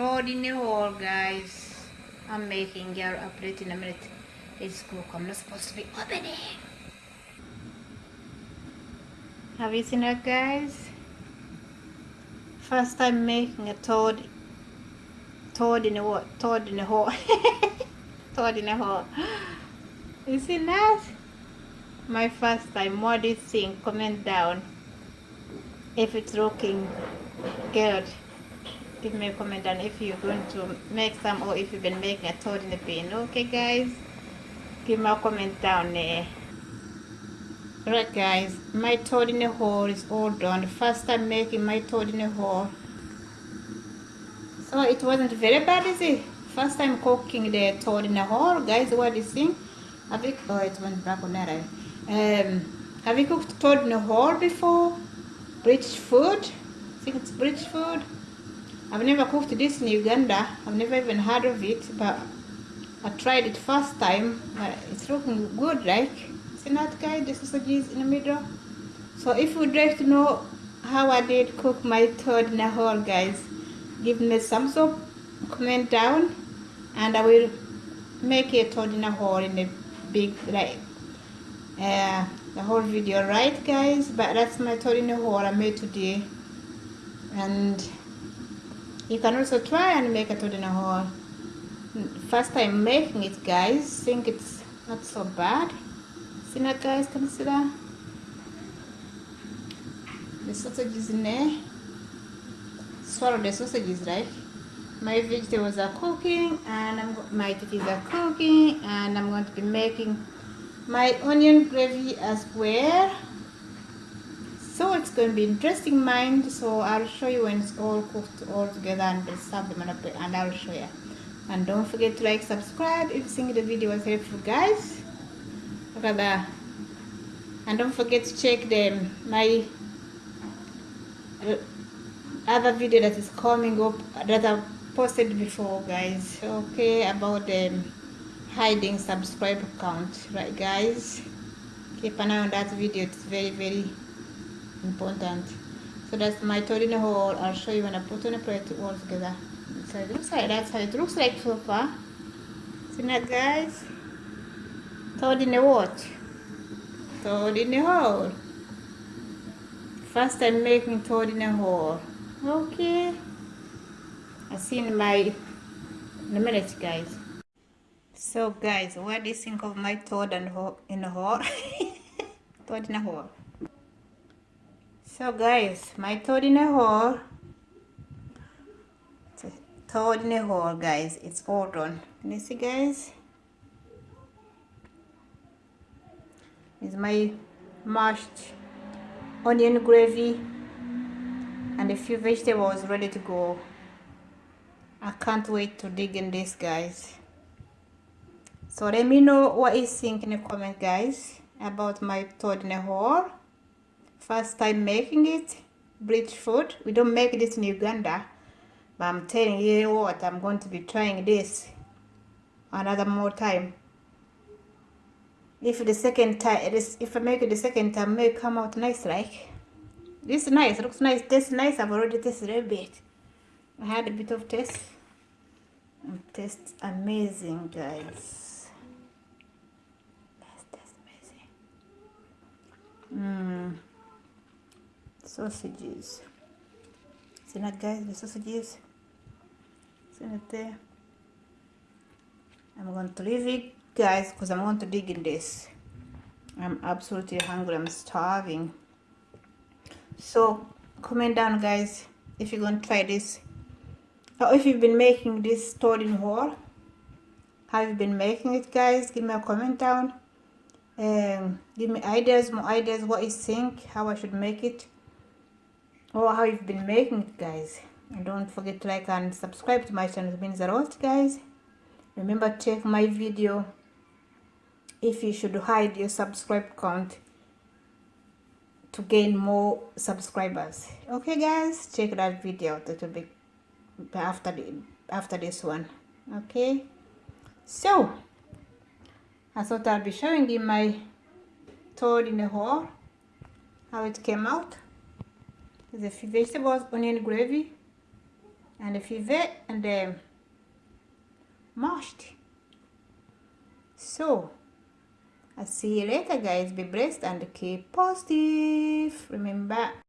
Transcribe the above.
toad in the hole guys. I'm making your update in a minute. It's cook i'm not supposed to be opening. Have you seen that guys? First time making a toad toad in a what toad in a hole. Toad in a hole. You see that? My first time. What do you think? Comment down. If it's looking good give me a comment down if you're going to make some or if you've been making a toad in the bin. Okay guys. Give me a comment down there. Right guys. My toad in the hole is all done. First time making my toad in the hole. So it wasn't very bad is it? First time cooking the toad in the hole. Guys what do you think? Have you oh it went back on that um have you cooked toad in the hole before? British food? I think it's british food I've never cooked this in Uganda. I've never even heard of it, but I tried it first time. But it's looking good, like. See that guy? The sausages in the middle. So if you'd like to know how I did cook my toad in a hole, guys, give me some up, comment down, and I will make a toad in a hole in a big, like, uh, the whole video, right, guys? But that's my toad in a hole I made today. And you can also try and make a toad in a hole. First time making it guys think it's not so bad. See that guys can you see that the sausages in there. Swallow the sausages right? My vegetables are cooking and I'm, my titties are cooking and I'm going to be making my onion gravy as well so it's going to be interesting mind. So i'll show you when it's all cooked all together and serve them and i'll show you and don't forget to like subscribe if you think the video was helpful guys. Look at that and don't forget to check them my uh, other video that is coming up that i posted before guys. Okay about the hiding subscribe count right guys? Keep an eye on that video. It's very very important. So that's my toad in the hole i'll show you when i put on a plate all together. So it looks like that's how it looks like so far. See that guys? Toad in the what toad in the hole first time making toad in the hole okay. I see in my in a minute guys. So guys what do you think of my toad and hole in the hole toad in the hole so guys, my toad in a hole. It's a Toad in a hole guys, it's all done. Can you see guys? Is my mashed onion gravy and a few vegetables ready to go. I can't wait to dig in this guys. So let me know what you think in the comment guys about my toad in a hole first time making it British food. We don't make this in Uganda but I'm telling you what I'm going to be trying this another more time. If the second time if I make it the second time may come out nice like this is nice looks nice tastes nice. I've already tasted a bit. I had a bit of taste. It tastes amazing guys that tastes amazing mmm sausages see that guys the sausages see it there I'm going to leave it guys because I'm going to dig in this I'm absolutely hungry I'm starving. So comment down guys if you're going to try this. Or if you've been making this toad in hole have you been making it guys give me a comment down. Um, give me ideas more ideas what you think how I should make it or how you've been making it guys. And don't forget to like and subscribe to my channel it means a lot guys. Remember check my video. If you should hide your subscribe count to gain more subscribers. Okay guys check that video that will be after the after this one. Okay? So I thought I'll be showing you my toad in the hole how it came out the vegetables onion gravy and the fivet and the mashed. So I'll see you later guys. Be blessed and keep positive. Remember